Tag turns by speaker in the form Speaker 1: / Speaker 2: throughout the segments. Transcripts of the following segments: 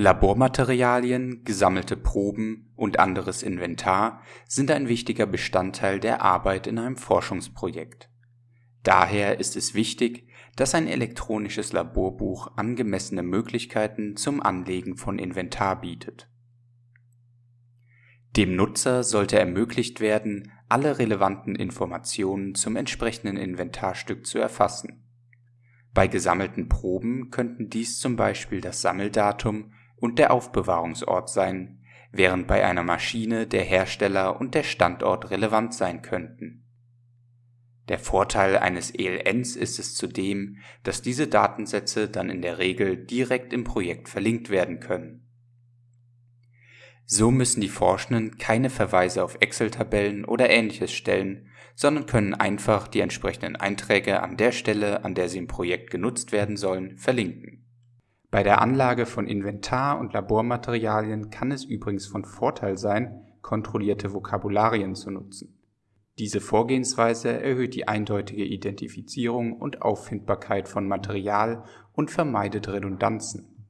Speaker 1: Labormaterialien, gesammelte Proben und anderes Inventar sind ein wichtiger Bestandteil der Arbeit in einem Forschungsprojekt. Daher ist es wichtig, dass ein elektronisches Laborbuch angemessene Möglichkeiten zum Anlegen von Inventar bietet. Dem Nutzer sollte ermöglicht werden, alle relevanten Informationen zum entsprechenden Inventarstück zu erfassen. Bei gesammelten Proben könnten dies zum Beispiel das Sammeldatum und der Aufbewahrungsort sein, während bei einer Maschine der Hersteller und der Standort relevant sein könnten. Der Vorteil eines ELNs ist es zudem, dass diese Datensätze dann in der Regel direkt im Projekt verlinkt werden können. So müssen die Forschenden keine Verweise auf Excel-Tabellen oder ähnliches stellen, sondern können einfach die entsprechenden Einträge an der Stelle, an der sie im Projekt genutzt werden sollen, verlinken bei der Anlage von Inventar und Labormaterialien kann es übrigens von Vorteil sein, kontrollierte Vokabularien zu nutzen. Diese Vorgehensweise erhöht die eindeutige Identifizierung und Auffindbarkeit von Material und vermeidet Redundanzen.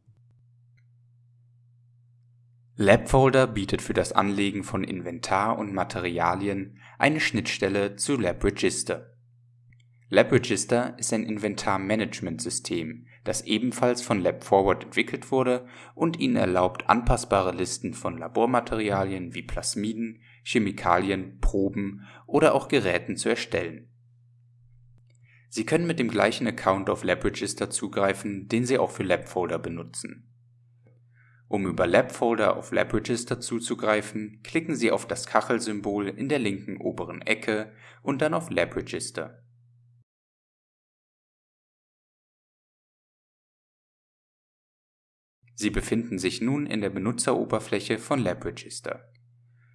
Speaker 1: LabFolder bietet für das Anlegen von Inventar und Materialien eine Schnittstelle zu LabRegister LabRegister ist ein Inventarmanagementsystem, das ebenfalls von LabForward entwickelt wurde und Ihnen erlaubt, anpassbare Listen von Labormaterialien wie Plasmiden, Chemikalien, Proben oder auch Geräten zu erstellen. Sie können mit dem gleichen Account auf LabRegister zugreifen, den Sie auch für LabFolder benutzen. Um über LabFolder auf LabRegister zuzugreifen, klicken Sie auf das Kachelsymbol in der linken oberen Ecke und dann auf LabRegister Sie befinden sich nun in der Benutzeroberfläche von LabRegister.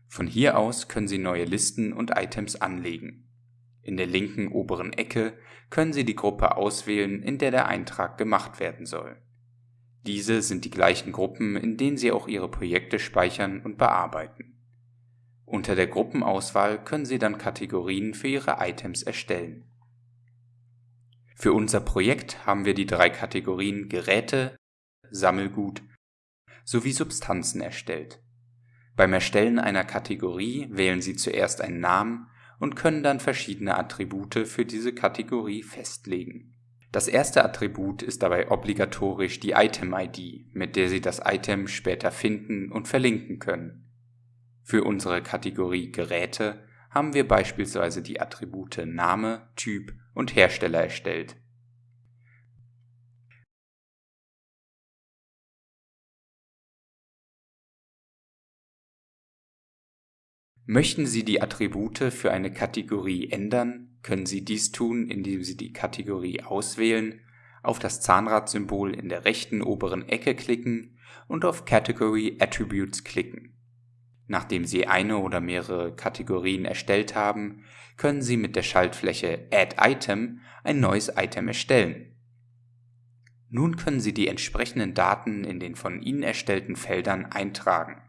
Speaker 1: Von hier aus können Sie neue Listen und Items anlegen. In der linken oberen Ecke können Sie die Gruppe auswählen, in der der Eintrag gemacht werden soll. Diese sind die gleichen Gruppen, in denen Sie auch Ihre Projekte speichern und bearbeiten. Unter der Gruppenauswahl können Sie dann Kategorien für Ihre Items erstellen. Für unser Projekt haben wir die drei Kategorien Geräte, Sammelgut sowie Substanzen erstellt. Beim Erstellen einer Kategorie wählen Sie zuerst einen Namen und können dann verschiedene Attribute für diese Kategorie festlegen. Das erste Attribut ist dabei obligatorisch die Item-ID, mit der Sie das Item später finden und verlinken können. Für unsere Kategorie Geräte haben wir beispielsweise die Attribute Name, Typ und Hersteller erstellt Möchten Sie die Attribute für eine Kategorie ändern, können Sie dies tun, indem Sie die Kategorie auswählen, auf das Zahnradsymbol in der rechten oberen Ecke klicken und auf Category Attributes klicken. Nachdem Sie eine oder mehrere Kategorien erstellt haben, können Sie mit der Schaltfläche Add Item ein neues Item erstellen. Nun können Sie die entsprechenden Daten in den von Ihnen erstellten Feldern eintragen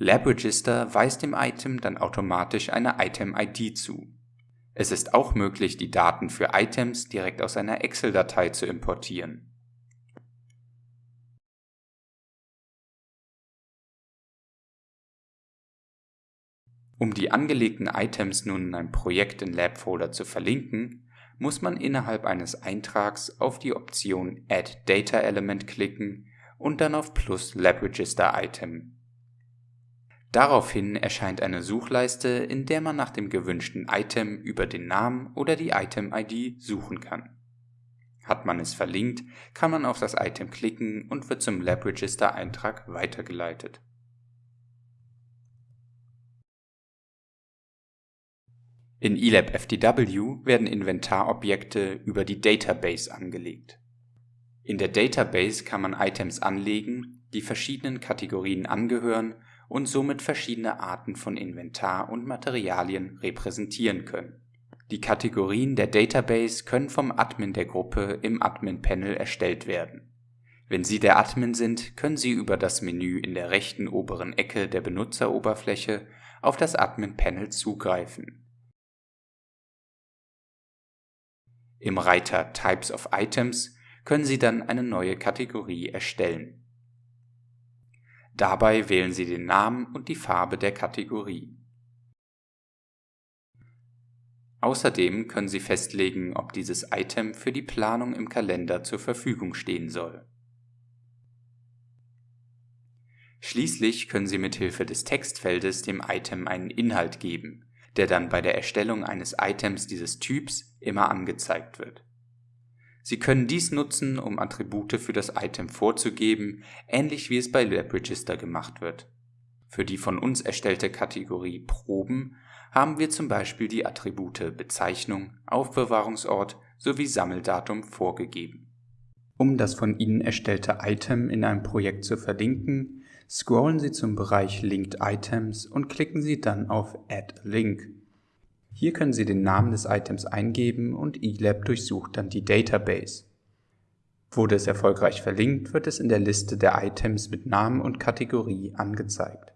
Speaker 1: LabRegister weist dem Item dann automatisch eine Item-ID zu. Es ist auch möglich, die Daten für Items direkt aus einer Excel-Datei zu importieren. Um die angelegten Items nun in einem Projekt in LabFolder zu verlinken, muss man innerhalb eines Eintrags auf die Option Add Data Element klicken und dann auf Plus LabRegister Item Daraufhin erscheint eine Suchleiste, in der man nach dem gewünschten Item über den Namen oder die Item-ID suchen kann. Hat man es verlinkt, kann man auf das Item klicken und wird zum LabRegister-Eintrag weitergeleitet. In ELAB FDW werden Inventarobjekte über die Database angelegt. In der Database kann man Items anlegen, die verschiedenen Kategorien angehören und somit verschiedene Arten von Inventar und Materialien repräsentieren können. Die Kategorien der Database können vom Admin der Gruppe im Admin-Panel erstellt werden. Wenn Sie der Admin sind, können Sie über das Menü in der rechten oberen Ecke der Benutzeroberfläche auf das Admin-Panel zugreifen. Im Reiter Types of Items können Sie dann eine neue Kategorie erstellen Dabei wählen Sie den Namen und die Farbe der Kategorie. Außerdem können Sie festlegen, ob dieses Item für die Planung im Kalender zur Verfügung stehen soll. Schließlich können Sie mithilfe des Textfeldes dem Item einen Inhalt geben, der dann bei der Erstellung eines Items dieses Typs immer angezeigt wird. Sie können dies nutzen, um Attribute für das Item vorzugeben, ähnlich wie es bei LabRegister gemacht wird. Für die von uns erstellte Kategorie Proben haben wir zum Beispiel die Attribute Bezeichnung, Aufbewahrungsort sowie Sammeldatum vorgegeben. Um das von Ihnen erstellte Item in einem Projekt zu verlinken, scrollen Sie zum Bereich Linked Items und klicken Sie dann auf Add Link. Hier können Sie den Namen des Items eingeben und eLab durchsucht dann die Database. Wurde es erfolgreich verlinkt, wird es in der Liste der Items mit Namen und Kategorie angezeigt.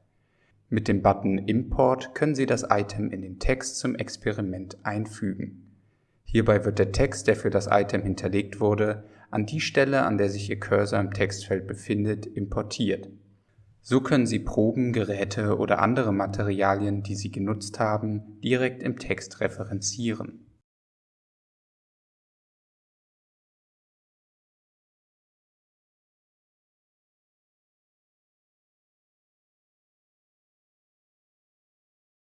Speaker 1: Mit dem Button Import können Sie das Item in den Text zum Experiment einfügen. Hierbei wird der Text, der für das Item hinterlegt wurde, an die Stelle, an der sich Ihr Cursor im Textfeld befindet, importiert. So können Sie Proben, Geräte oder andere Materialien, die Sie genutzt haben, direkt im Text referenzieren